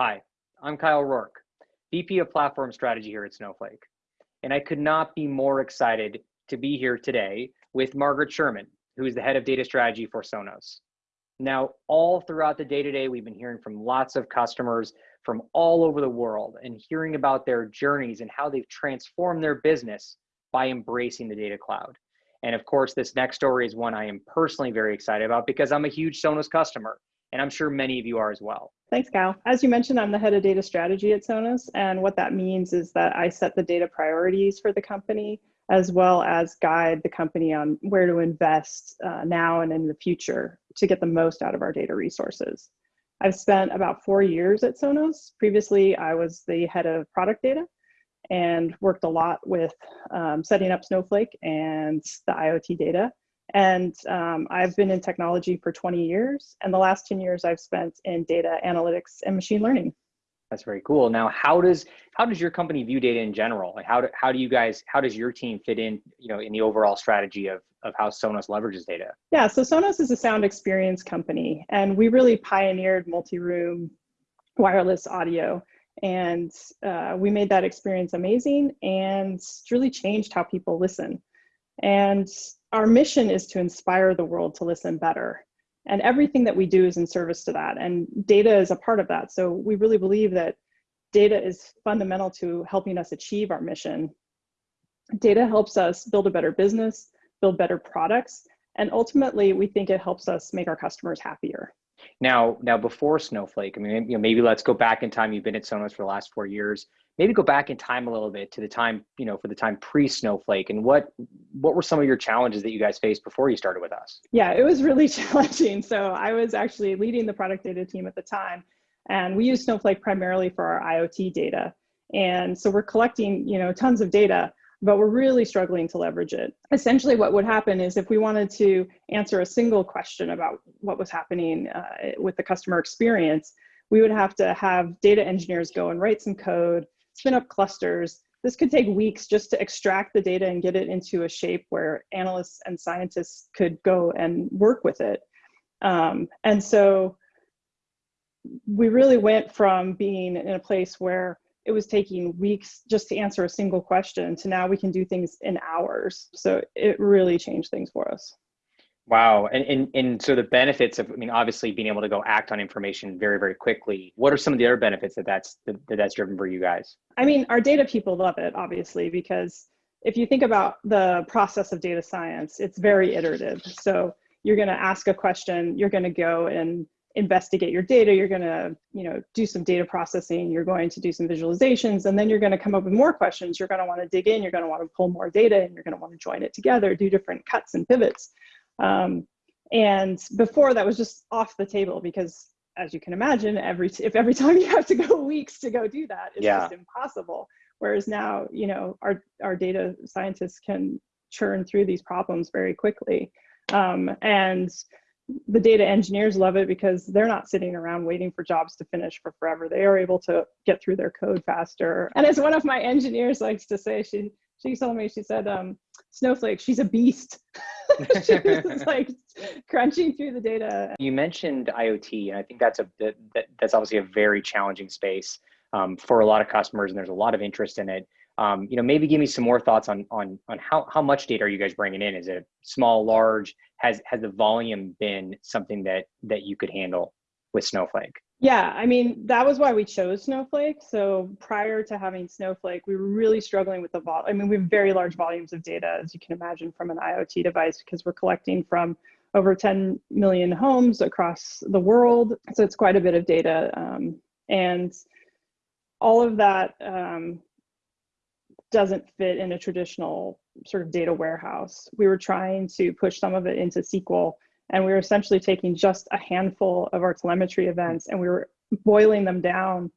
Hi, I'm Kyle Rourke, VP of Platform Strategy here at Snowflake. And I could not be more excited to be here today with Margaret Sherman, who is the head of data strategy for Sonos. Now, all throughout the day today, we've been hearing from lots of customers from all over the world and hearing about their journeys and how they've transformed their business by embracing the data cloud. And of course, this next story is one I am personally very excited about because I'm a huge Sonos customer, and I'm sure many of you are as well. Thanks, Kyle. As you mentioned, I'm the head of data strategy at Sonos. And what that means is that I set the data priorities for the company, as well as guide the company on where to invest uh, now and in the future to get the most out of our data resources. I've spent about four years at Sonos. Previously, I was the head of product data and worked a lot with um, setting up Snowflake and the IoT data. And um, I've been in technology for 20 years, and the last 10 years I've spent in data analytics and machine learning. That's very cool. Now, how does how does your company view data in general? Like, how do how do you guys how does your team fit in, you know, in the overall strategy of of how Sonos leverages data? Yeah, so Sonos is a sound experience company, and we really pioneered multi-room wireless audio, and uh, we made that experience amazing, and really changed how people listen. And our mission is to inspire the world to listen better. And everything that we do is in service to that. And data is a part of that. So we really believe that data is fundamental to helping us achieve our mission. Data helps us build a better business, build better products, and ultimately we think it helps us make our customers happier. Now, now before Snowflake, I mean, you know, maybe let's go back in time. You've been at Sonos for the last four years. Maybe go back in time a little bit to the time, you know, for the time pre-Snowflake, and what what were some of your challenges that you guys faced before you started with us? Yeah, it was really challenging. So I was actually leading the product data team at the time, and we use Snowflake primarily for our IoT data. And so we're collecting, you know, tons of data, but we're really struggling to leverage it. Essentially, what would happen is if we wanted to answer a single question about what was happening uh, with the customer experience, we would have to have data engineers go and write some code, spin up clusters. This could take weeks just to extract the data and get it into a shape where analysts and scientists could go and work with it. Um, and so we really went from being in a place where it was taking weeks just to answer a single question to now we can do things in hours. So it really changed things for us. Wow. And, and, and so the benefits of, I mean, obviously being able to go act on information very, very quickly. What are some of the other benefits that that's, that, that that's driven for you guys? I mean, our data people love it, obviously, because if you think about the process of data science, it's very iterative. So you're going to ask a question, you're going to go and investigate your data, you're going to, you know, do some data processing, you're going to do some visualizations, and then you're going to come up with more questions. You're going to want to dig in, you're going to want to pull more data, and you're going to want to join it together, do different cuts and pivots. Um, and before that was just off the table because as you can imagine, every if every time you have to go weeks to go do that, it's yeah. just impossible. Whereas now, you know, our our data scientists can churn through these problems very quickly. Um, and the data engineers love it because they're not sitting around waiting for jobs to finish for forever. They are able to get through their code faster. And as one of my engineers likes to say, she she told me, she said, um, Snowflake, she's a beast. she was like crunching through the data. You mentioned IoT, and I think that's a that, that's obviously a very challenging space um, for a lot of customers, and there's a lot of interest in it. Um, you know, maybe give me some more thoughts on on on how how much data are you guys bringing in? Is it small, large? Has has the volume been something that that you could handle with Snowflake? Yeah, I mean, that was why we chose Snowflake. So prior to having Snowflake, we were really struggling with the vol. I mean, we have very large volumes of data, as you can imagine, from an IoT device because we're collecting from over 10 million homes across the world. So it's quite a bit of data. Um, and all of that um, doesn't fit in a traditional sort of data warehouse. We were trying to push some of it into SQL, and we were essentially taking just a handful of our telemetry events and we were boiling them down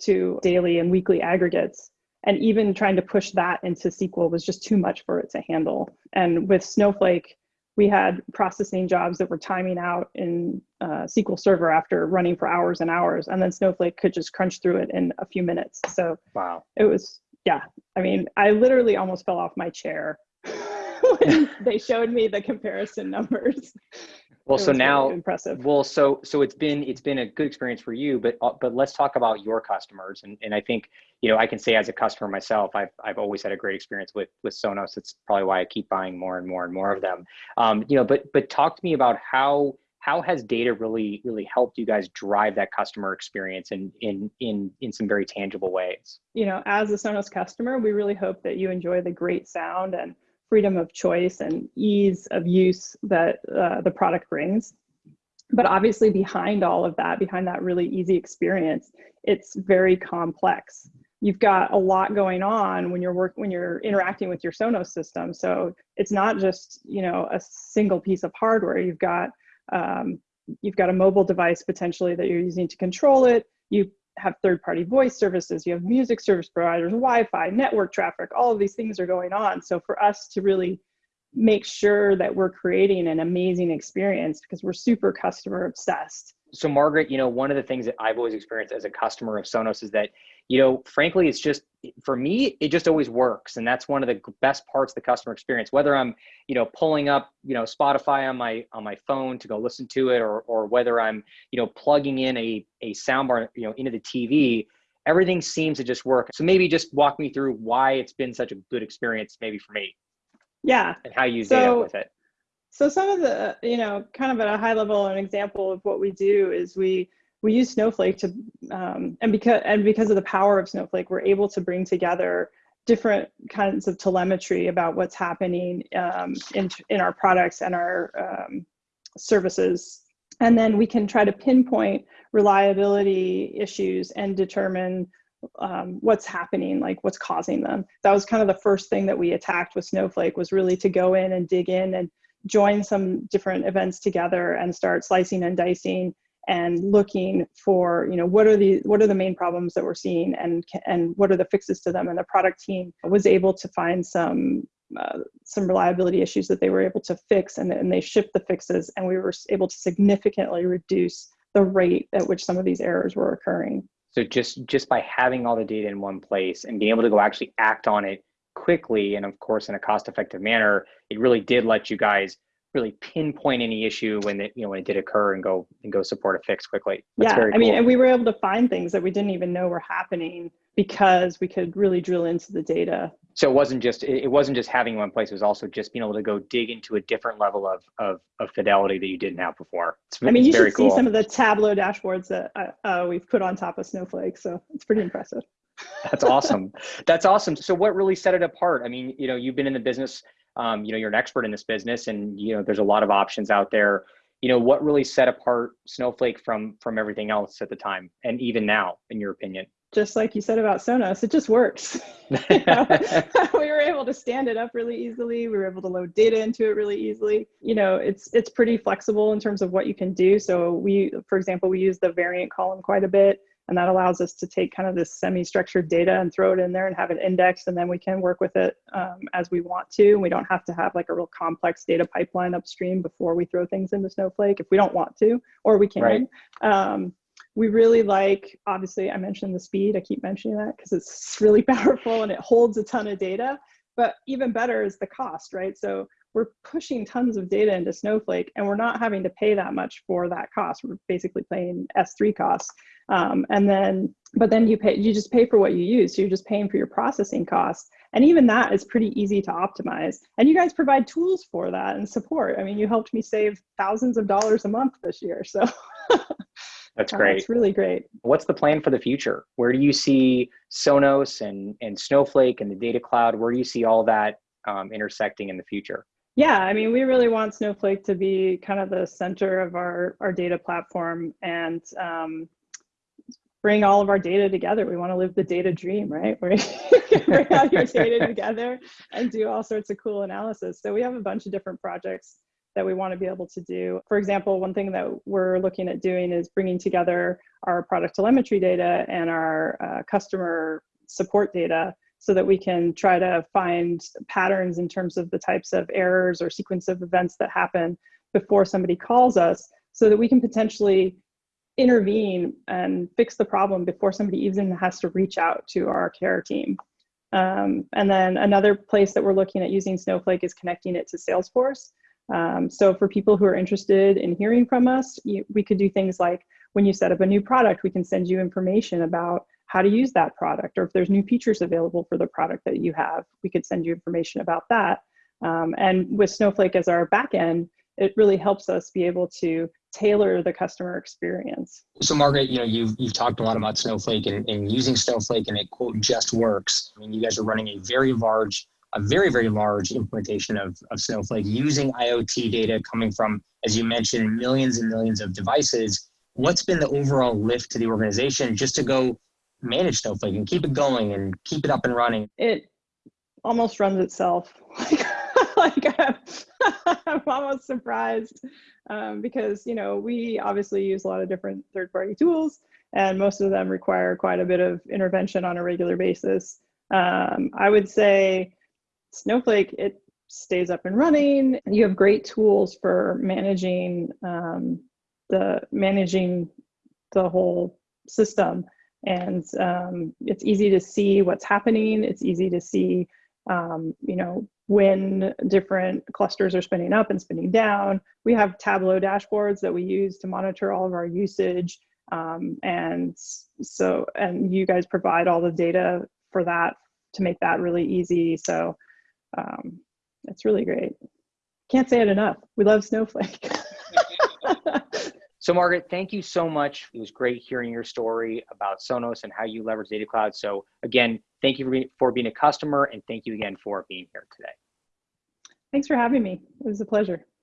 to daily and weekly aggregates. And even trying to push that into SQL was just too much for it to handle. And with Snowflake, we had processing jobs that were timing out in uh, SQL Server after running for hours and hours, and then Snowflake could just crunch through it in a few minutes. So wow, it was yeah, I mean, I literally almost fell off my chair when they showed me the comparison numbers. Well, so really now, impressive. well, so so it's been it's been a good experience for you, but uh, but let's talk about your customers. And and I think you know I can say as a customer myself, I've I've always had a great experience with with Sonos. It's probably why I keep buying more and more and more of them. Um, you know, but but talk to me about how how has data really really helped you guys drive that customer experience in in in in some very tangible ways. You know, as a Sonos customer, we really hope that you enjoy the great sound and freedom of choice and ease of use that uh, the product brings. But obviously behind all of that, behind that really easy experience, it's very complex. You've got a lot going on when you're work when you're interacting with your Sonos system. So it's not just you know a single piece of hardware. You've got um, you've got a mobile device potentially that you're using to control it. You have third-party voice services, you have music service providers, Wi-Fi, network traffic, all of these things are going on. So for us to really make sure that we're creating an amazing experience because we're super customer obsessed. So Margaret, you know, one of the things that I've always experienced as a customer of Sonos is that, you know, frankly, it's just for me, it just always works, and that's one of the best parts of the customer experience. Whether I'm, you know, pulling up, you know, Spotify on my on my phone to go listen to it, or or whether I'm, you know, plugging in a a soundbar, you know, into the TV, everything seems to just work. So maybe just walk me through why it's been such a good experience, maybe for me. Yeah. And how you use so, data with it. So some of the, you know, kind of at a high level, an example of what we do is we we use Snowflake to, um, and because and because of the power of Snowflake, we're able to bring together different kinds of telemetry about what's happening um, in in our products and our um, services, and then we can try to pinpoint reliability issues and determine um, what's happening, like what's causing them. That was kind of the first thing that we attacked with Snowflake was really to go in and dig in and join some different events together and start slicing and dicing and looking for you know what are the what are the main problems that we're seeing and and what are the fixes to them? And the product team was able to find some uh, some reliability issues that they were able to fix and, and they shipped the fixes and we were able to significantly reduce the rate at which some of these errors were occurring. So just just by having all the data in one place and being able to go actually act on it quickly and of course in a cost effective manner it really did let you guys really pinpoint any issue when it you know when it did occur and go and go support a fix quickly. That's yeah i cool. mean and we were able to find things that we didn't even know were happening because we could really drill into the data. So it wasn't just it wasn't just having one place it was also just being able to go dig into a different level of of, of fidelity that you didn't have before. It's, i mean you should cool. see some of the tableau dashboards that uh, uh, we've put on top of snowflake so it's pretty impressive. That's awesome. That's awesome. So what really set it apart? I mean you know you've been in the business um, you know you're an expert in this business and you know there's a lot of options out there. You know what really set apart snowflake from from everything else at the time and even now in your opinion? Just like you said about sonos it just works. We were able to stand it up really easily. We were able to load data into it really easily. You know it's it's pretty flexible in terms of what you can do. So we for example we use the variant column quite a bit and that allows us to take kind of this semi-structured data and throw it in there and have it indexed, and then we can work with it um, as we want to. We don't have to have like a real complex data pipeline upstream before we throw things into Snowflake if we don't want to, or we can. Right. Um, we really like, obviously, I mentioned the speed. I keep mentioning that because it's really powerful and it holds a ton of data. But even better is the cost, right? So we're pushing tons of data into Snowflake and we're not having to pay that much for that cost. We're basically paying S3 costs. Um, and then, but then you pay, you just pay for what you use. So you're just paying for your processing costs. And even that is pretty easy to optimize. And you guys provide tools for that and support. I mean, you helped me save thousands of dollars a month this year. So That's great. It's really great. What's the plan for the future? Where do you see Sonos and, and Snowflake and the data cloud? Where do you see all that um, intersecting in the future? Yeah, I mean, we really want Snowflake to be kind of the center of our, our data platform and um, bring all of our data together. We want to live the data dream, right? Where you bring all your data together and do all sorts of cool analysis. So we have a bunch of different projects that we want to be able to do. For example, one thing that we're looking at doing is bringing together our product telemetry data and our uh, customer support data so that we can try to find patterns in terms of the types of errors or sequence of events that happen before somebody calls us so that we can potentially intervene and fix the problem before somebody even has to reach out to our care team. Um, and then another place that we're looking at using Snowflake is connecting it to Salesforce. Um, so for people who are interested in hearing from us, you, we could do things like when you set up a new product, we can send you information about how to use that product, or if there's new features available for the product that you have, we could send you information about that. Um, and with Snowflake as our backend, it really helps us be able to tailor the customer experience. So Margaret, you know, you've, you've talked a lot about Snowflake and, and using Snowflake and it quote just works. I mean, you guys are running a very large, a very, very large implementation of, of Snowflake using IoT data coming from, as you mentioned, millions and millions of devices. What's been the overall lift to the organization just to go manage Snowflake and keep it going and keep it up and running? It almost runs itself. like I'm, I'm almost surprised um, because you know we obviously use a lot of different third-party tools, and most of them require quite a bit of intervention on a regular basis. Um, I would say Snowflake it stays up and running. You have great tools for managing um, the managing the whole system and um, it's easy to see what's happening. It's easy to see, um, you know, when different clusters are spinning up and spinning down. We have Tableau dashboards that we use to monitor all of our usage. Um, and so, and you guys provide all the data for that to make that really easy. So um, it's really great. Can't say it enough. We love Snowflake. So Margaret, thank you so much. It was great hearing your story about Sonos and how you leverage Data Cloud. So again, thank you for being, for being a customer and thank you again for being here today. Thanks for having me. It was a pleasure.